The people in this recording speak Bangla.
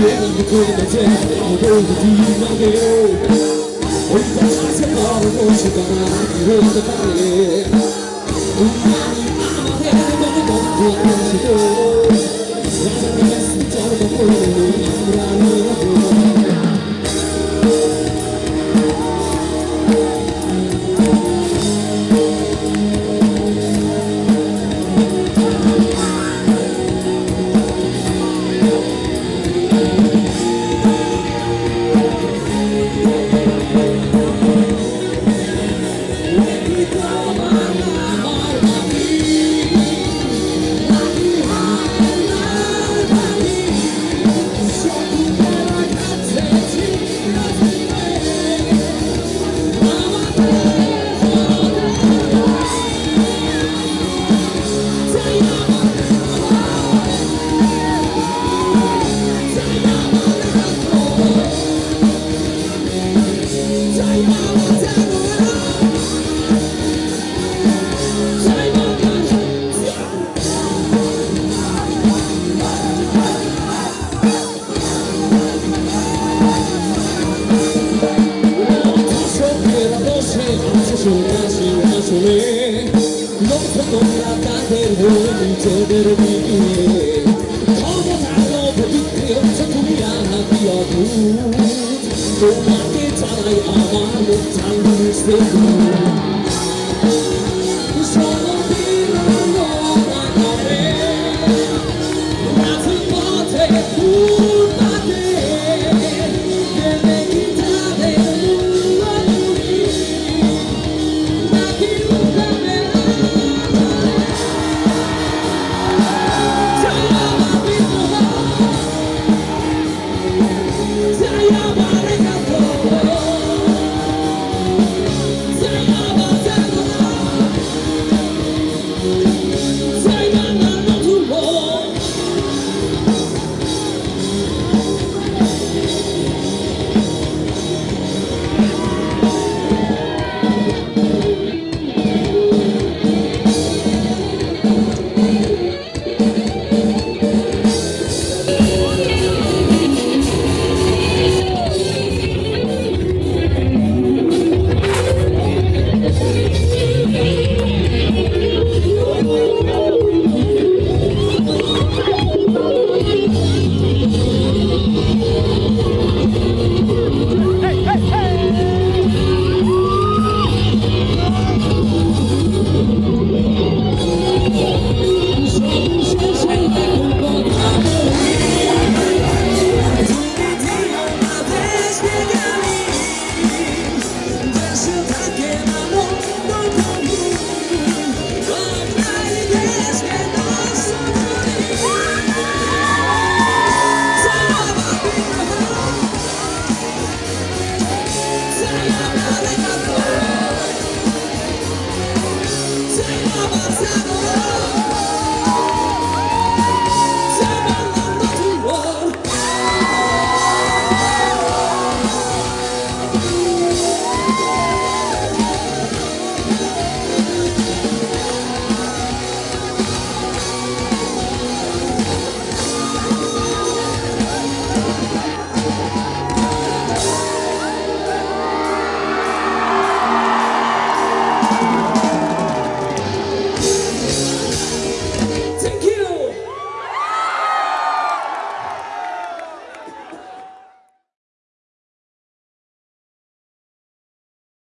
feeling you're doing the day You're going to be my day Oh, you're going to be my day Oh, you're going to be my day যারা তাদের হয়ে নিজেদের বিয়ে সর্বদালো পবিত্র তোমাকে চাই আমার চাই সে Vamos, vamos.